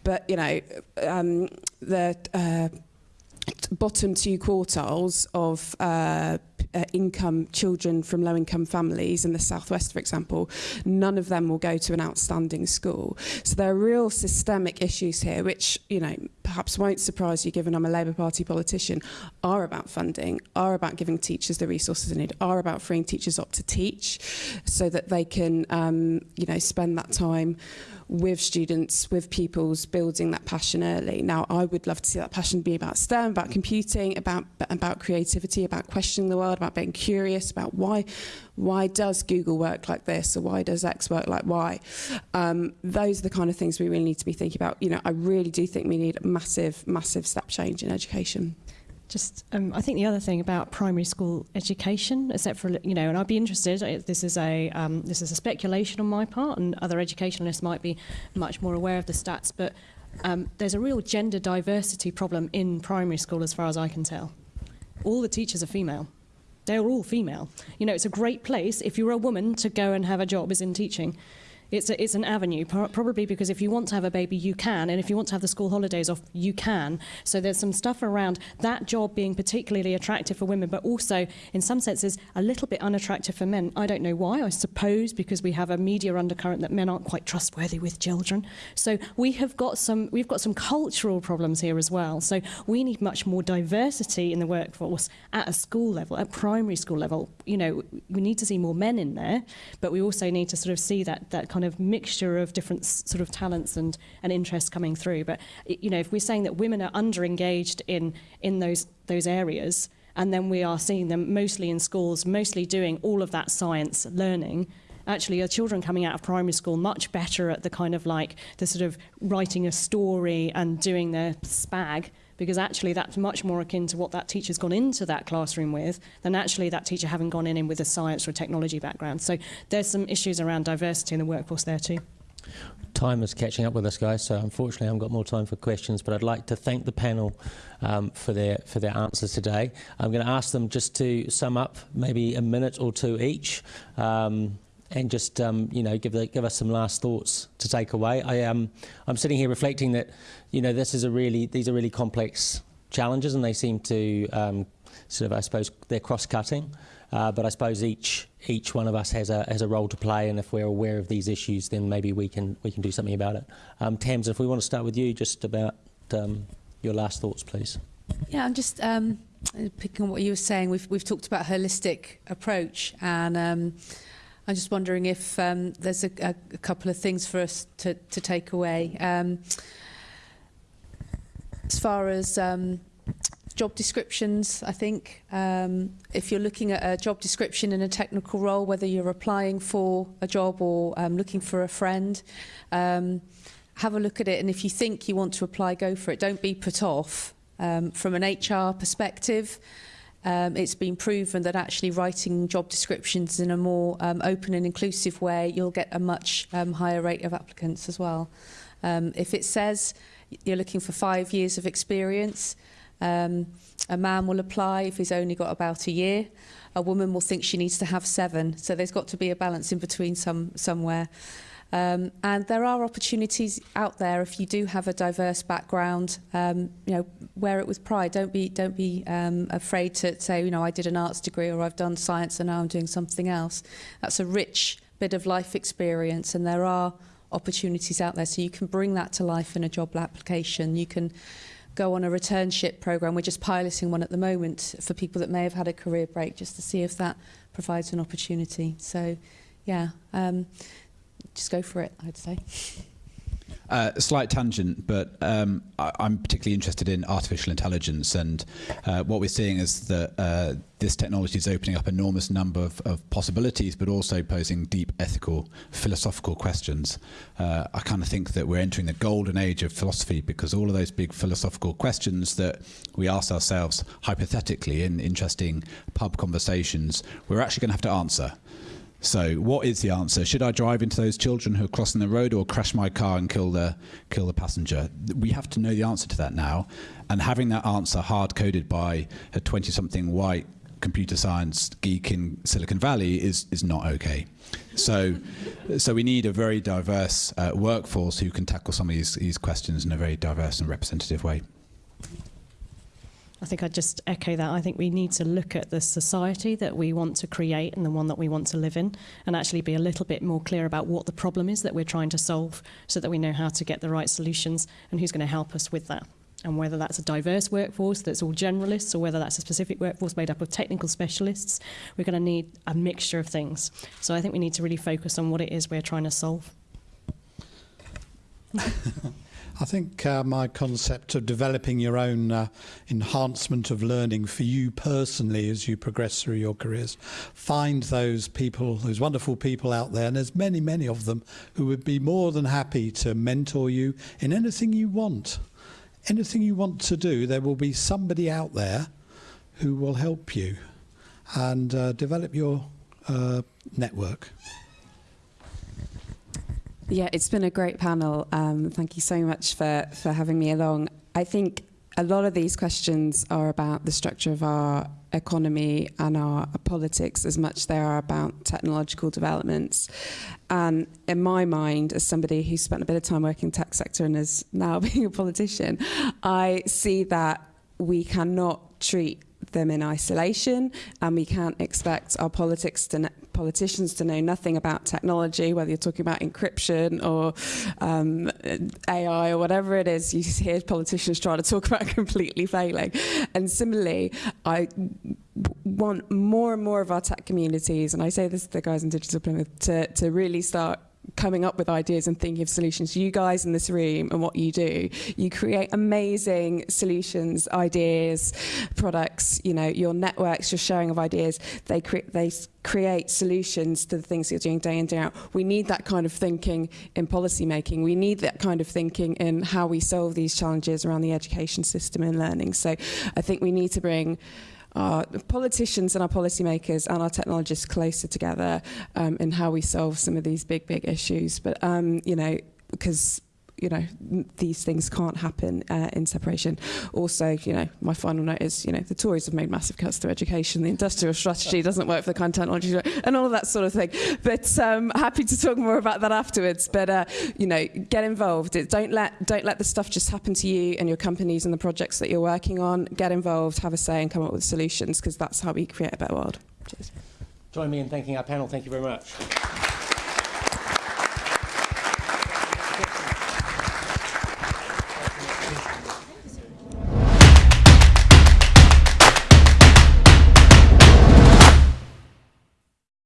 But you know um, the uh, bottom two quartiles of uh, uh, income children from low income families in the southwest for example none of them will go to an outstanding school. So there are real systemic issues here which you know perhaps won't surprise you given I'm a Labour Party politician are about funding are about giving teachers the resources they need are about freeing teachers up to teach so that they can um, you know spend that time with students, with pupils, building that passion early. Now, I would love to see that passion be about STEM, about computing, about about creativity, about questioning the world, about being curious, about why why does Google work like this or why does X work like Y. Um, those are the kind of things we really need to be thinking about. You know, I really do think we need a massive, massive step change in education. Just, um, I think the other thing about primary school education, except for you know, and I'd be interested. This is a um, this is a speculation on my part, and other educationalists might be much more aware of the stats. But um, there's a real gender diversity problem in primary school, as far as I can tell. All the teachers are female. They're all female. You know, it's a great place if you're a woman to go and have a job as in teaching. It's, a, it's an avenue, probably because if you want to have a baby, you can, and if you want to have the school holidays off, you can. So there's some stuff around that job being particularly attractive for women, but also, in some senses, a little bit unattractive for men. I don't know why. I suppose because we have a media undercurrent that men aren't quite trustworthy with children. So we have got some, we've got some cultural problems here as well. So we need much more diversity in the workforce at a school level, at primary school level. You know, we need to see more men in there, but we also need to sort of see that that kind kind of mixture of different sort of talents and, and interests coming through. But, you know, if we're saying that women are under engaged in, in those, those areas, and then we are seeing them mostly in schools, mostly doing all of that science learning, actually are children coming out of primary school much better at the kind of like the sort of writing a story and doing their spag because actually that's much more akin to what that teacher's gone into that classroom with than actually that teacher having gone in with a science or a technology background. So there's some issues around diversity in the workforce there too. Time is catching up with us, guys. So unfortunately, I haven't got more time for questions. But I'd like to thank the panel um, for their for their answers today. I'm going to ask them just to sum up, maybe a minute or two each, um, and just um, you know give the, give us some last thoughts to take away. I um I'm sitting here reflecting that you know this is a really these are really complex challenges, and they seem to um, sort of, I suppose, they're cross-cutting. Uh, but I suppose each each one of us has a has a role to play, and if we're aware of these issues, then maybe we can we can do something about it. Um, Tams, if we want to start with you, just about um, your last thoughts, please. Yeah, I'm just um, picking on what you were saying. We've we've talked about holistic approach, and um, I'm just wondering if um, there's a, a, a couple of things for us to to take away. Um, as far as um, job descriptions, I think. Um, if you're looking at a job description in a technical role, whether you're applying for a job or um, looking for a friend, um, have a look at it. And if you think you want to apply, go for it. Don't be put off. Um, from an HR perspective, um, it's been proven that actually writing job descriptions in a more um, open and inclusive way, you'll get a much um, higher rate of applicants as well. Um, if it says you're looking for five years of experience, um, a man will apply if he's only got about a year. A woman will think she needs to have seven. So there's got to be a balance in between some, somewhere. Um, and there are opportunities out there if you do have a diverse background. Um, you know, wear it with pride. Don't be don't be um, afraid to say, you know, I did an arts degree or I've done science and now I'm doing something else. That's a rich bit of life experience, and there are opportunities out there. So you can bring that to life in a job application. You can go on a returnship program. We're just piloting one at the moment for people that may have had a career break just to see if that provides an opportunity. So, yeah, um, just go for it, I'd say. Uh, a slight tangent, but um, I, I'm particularly interested in artificial intelligence, and uh, what we're seeing is that uh, this technology is opening up enormous number of, of possibilities, but also posing deep ethical, philosophical questions. Uh, I kind of think that we're entering the golden age of philosophy because all of those big philosophical questions that we ask ourselves hypothetically in interesting pub conversations, we're actually going to have to answer. So, what is the answer? Should I drive into those children who are crossing the road, or crash my car and kill the kill the passenger? We have to know the answer to that now, and having that answer hard coded by a twenty-something white computer science geek in Silicon Valley is is not okay. So, so we need a very diverse uh, workforce who can tackle some of these these questions in a very diverse and representative way. I think I'd just echo that. I think we need to look at the society that we want to create and the one that we want to live in and actually be a little bit more clear about what the problem is that we're trying to solve so that we know how to get the right solutions and who's going to help us with that. And whether that's a diverse workforce that's all generalists or whether that's a specific workforce made up of technical specialists, we're going to need a mixture of things. So I think we need to really focus on what it is we're trying to solve. I think uh, my concept of developing your own uh, enhancement of learning for you personally as you progress through your careers, find those people, those wonderful people out there, and there's many, many of them who would be more than happy to mentor you in anything you want. Anything you want to do, there will be somebody out there who will help you and uh, develop your uh, network. Yeah, it's been a great panel. Um, thank you so much for, for having me along. I think a lot of these questions are about the structure of our economy and our politics as much they are about technological developments. And in my mind, as somebody who spent a bit of time working in tech sector and is now being a politician, I see that we cannot treat them in isolation and we can't expect our politics to politicians to know nothing about technology whether you're talking about encryption or um, AI or whatever it is you hear politicians trying to talk about completely failing. And similarly I want more and more of our tech communities and I say this to the guys in Digital Plymouth to, to really start coming up with ideas and thinking of solutions. You guys in this room and what you do, you create amazing solutions, ideas, products, you know, your networks, your sharing of ideas, they, they create solutions to the things you're doing day in, day out. We need that kind of thinking in policy making. We need that kind of thinking in how we solve these challenges around the education system and learning. So I think we need to bring our politicians and our policymakers and our technologists closer together um, in how we solve some of these big, big issues. But, um, you know, because you know, these things can't happen uh, in separation. Also, you know, my final note is, you know, the Tories have made massive cuts to education. The industrial strategy doesn't work for the content technology, and all of that sort of thing. But um, happy to talk more about that afterwards. But uh, you know, get involved. It, don't let don't let the stuff just happen to you and your companies and the projects that you're working on. Get involved, have a say, and come up with solutions because that's how we create a better world. Cheers. Join me in thanking our panel. Thank you very much.